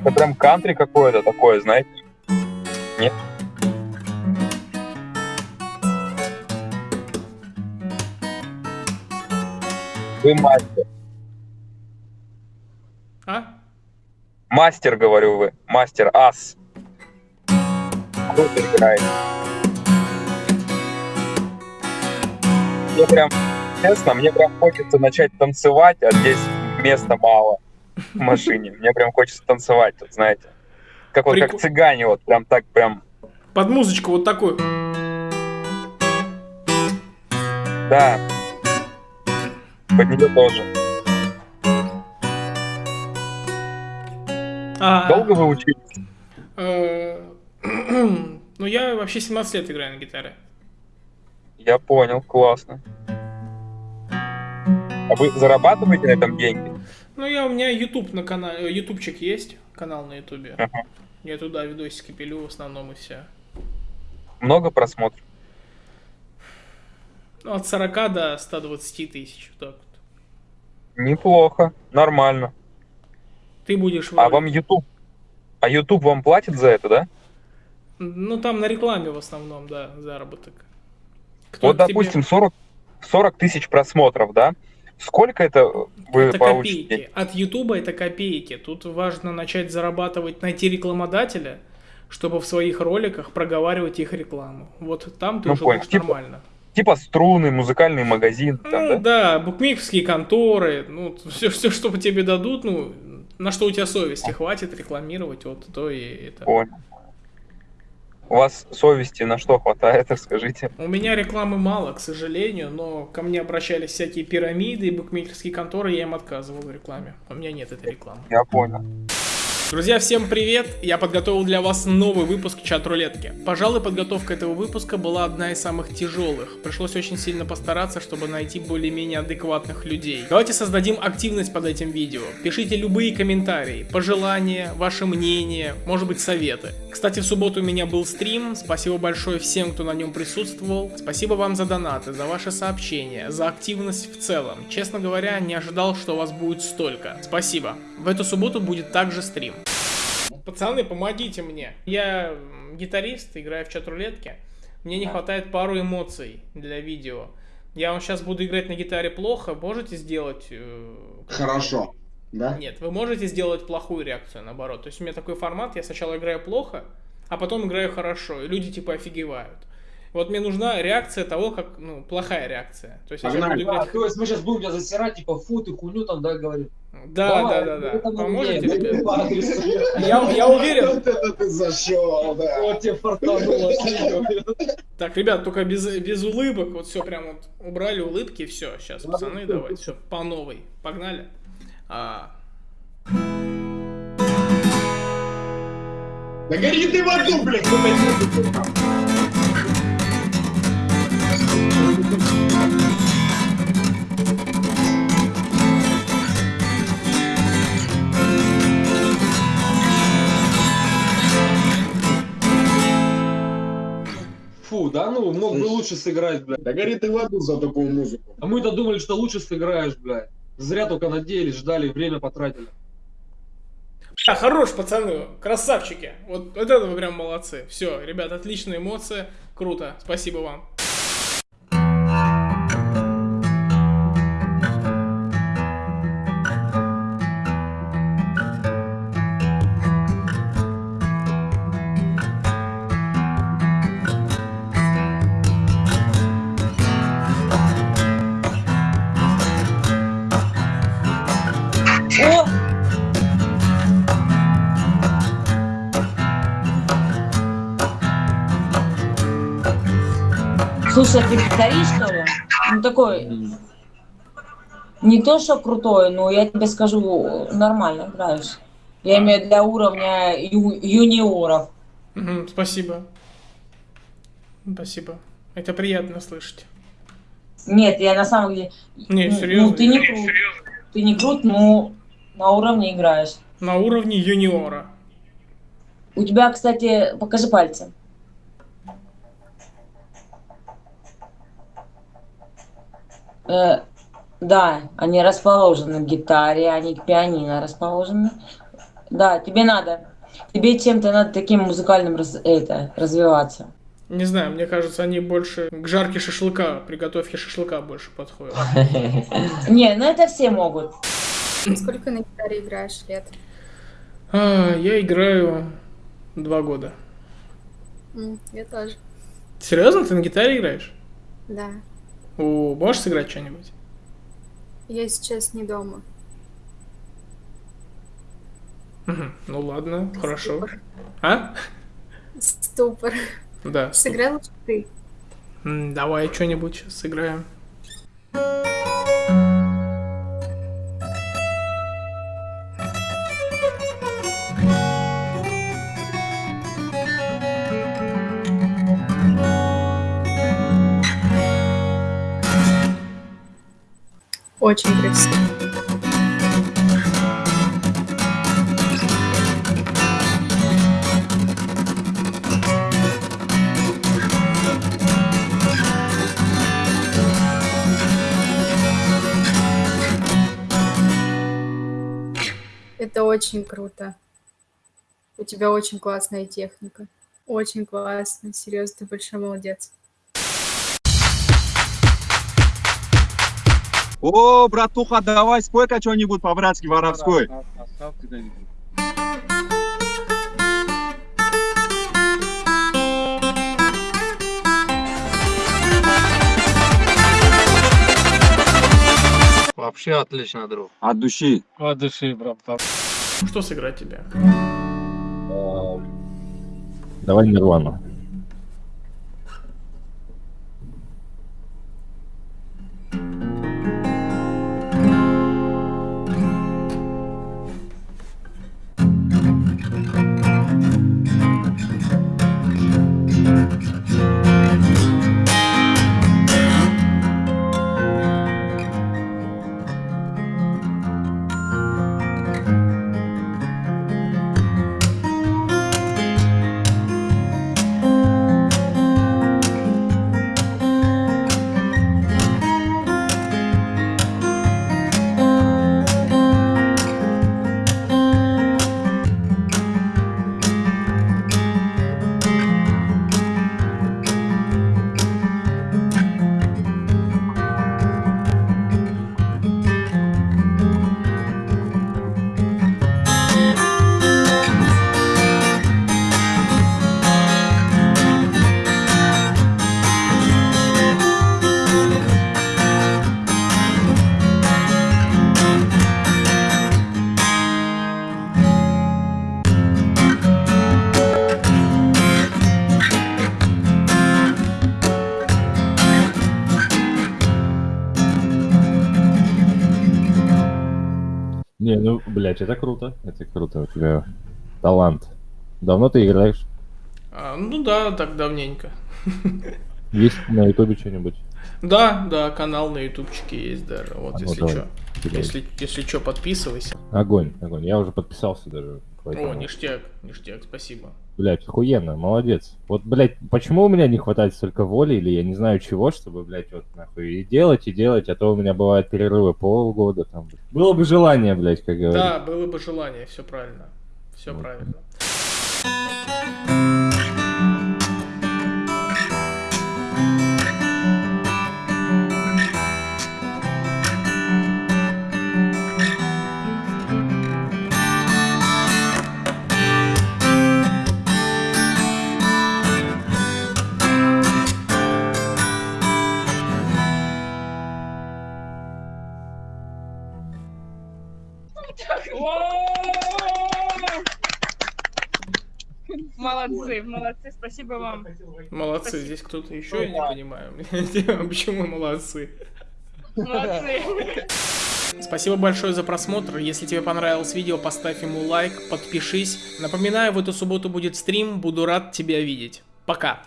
Это прям кантри какое-то такое, знаете? Нет? Вы мастер. А? Мастер, говорю вы. Мастер, ас. Круто играет. Мне прям, честно, мне прям хочется начать танцевать, а здесь места мало в машине. Мне прям хочется танцевать, тут, знаете. Как вот как цыгане, вот прям так прям. Под музычку вот такую. Да. Под нее тоже. А, Долго вы учились? э, Ну, я вообще 17 лет играю на гитаре. Я понял, классно. А вы зарабатываете на этом деньги? Ну, я, у меня YouTube на канале, ютубчик есть, канал на ютубе. Ага. Я туда видосики пилю в основном и все. Много просмотров? Ну, от 40 до 120 тысяч, вот так вот. Неплохо, нормально. Ты будешь... А вам YouTube? А YouTube вам платит за это, да? Ну, там на рекламе в основном, да, заработок. Кто Вот, к тебе- допустим, 40, 40 тысяч просмотров, да? Сколько это вы Это получите? копейки. От Ютуба это копейки. Тут важно начать зарабатывать, найти рекламодателя, чтобы в своих роликах проговаривать их рекламу. Вот там ты Ну, уже понял. будешь Типа нормально. Типа струны, музыкальный магазин, там, ну, да? да? букмекерские конторы, ну, все, все, что тебе дадут, ну, на что у тебя совести хватит рекламировать, вот то и это. Понял. У вас совести на что хватает, расскажите? У меня рекламы мало, к сожалению, но ко мне обращались всякие пирамиды и букмекерские конторы, я им отказывал в рекламе. У меня нет этой рекламы. Я понял. Друзья, всем привет! Я подготовил для вас новый выпуск чат-рулетки. Пожалуй, подготовка этого выпуска была одна из самых тяжелых. Пришлось очень сильно постараться, чтобы найти более-менее адекватных людей. Давайте создадим активность под этим видео. Пишите любые комментарии, пожелания, ваше мнение, может быть советы. Кстати, в субботу у меня был стрим. Спасибо большое всем, кто на нем присутствовал. Спасибо вам за донаты, за ваши сообщения, за активность в целом. Честно говоря, не ожидал, что вас будет столько. Спасибо. В эту субботу будет также стрим. Пацаны, помогите мне. Я гитарист, играю в чат-рулетке. Мне не хватает пару эмоций для видео. Я вам сейчас буду играть на гитаре плохо. Можете сделать... э, Хорошо. Да? Нет, вы можете сделать плохую реакцию, наоборот. То есть у меня такой формат, я сначала играю плохо, а потом играю хорошо, и люди типа офигевают. Вот мне нужна реакция того, как, ну, плохая реакция. То есть я сейчас Погнали. буду А, играть... то есть мы сейчас будем тебя засирать, типа, фу, ты хуйню там, да, говорит. Да, да, да, да. мы Поможете, ребят? Я, я уверен. Вот это ты зашел, да. Вот тебе фартануло. Так, ребят, только без, без улыбок. Вот все прям вот убрали улыбки, все. Сейчас, Да, пацаны, да, давайте, да. все, по новой. Погнали. А, Да гори ты в аду, блядь, Фу, да ну, мог бы лучше сыграть, блядь. Да гори ты в аду за такую музыку. А мы-то думали, что лучше сыграешь, блядь. Зря только надеялись, ждали, время потратили. А, хорош, пацаны, красавчики. Вот, вот это вы прям молодцы. Все, ребят, отличная эмоция. Круто, спасибо вам. О! Слушай, а ты гитарист, что ли? Ну такой, не то что крутой, но я тебе скажу, нормально играешь. Я имею для уровня ю- юниоров. Мгм, спасибо. Спасибо. Это приятно слышать. Нет, я на самом деле... Не, ну, серьезно. Ну, ты не крут. Ты не крут, но на уровне играешь. На уровне юниора. У тебя, кстати, покажи пальцы. Э, да, они расположены к гитаре, они к пианино расположены. Да, тебе надо. Тебе чем-то надо таким музыкальным раз- это, развиваться. Не знаю, мне кажется, они больше к жарке шашлыка, приготовке шашлыка больше подходят. Не, ну это все могут. Сколько на гитаре играешь лет? А, я играю два года. Я тоже. Серьезно, ты на гитаре играешь? Да. О, можешь сыграть что-нибудь? Я сейчас не дома. Ну ладно, хорошо. Ступор. А? Ступор. Да. Сыграй лучше ты. Давай что-нибудь сейчас сыграем. Очень красиво. Это очень круто. У тебя очень классная техника. Очень классно. Серьезно, ты большой молодец. О, братуха, давай спой-ка что-нибудь по-братски воровской. Вообще отлично, друг. От души. От души, брат. Что сыграть тебе? Давай Нирвану. Не, ну, блядь, это круто. Это круто. У тебя талант. Давно ты играешь? А, ну да, так давненько. Есть на ютубе что-нибудь? Да, да, канал на ютубчике есть даже. Вот, А ну, если что. Если, если что, подписывайся. Огонь, огонь. Я уже подписался даже. О, поэтому- ништяк, ништяк, спасибо. Блять, охуенно, молодец. Вот, блядь, почему у меня не хватает столько воли, или я не знаю чего, чтобы, блядь, вот нахуй и делать, и делать, а то у меня бывают перерывы полгода там. Было бы желание, блядь, как говорится. Да, было бы желание, все правильно. Все Вот. правильно. Молодцы, молодцы, спасибо вам. Молодцы, здесь кто-то еще, я не понимаю. Почему молодцы? Молодцы. Спасибо большое за просмотр. Если тебе понравилось видео, поставь ему лайк, подпишись. Напоминаю, в эту субботу будет стрим, буду рад тебя видеть. Пока.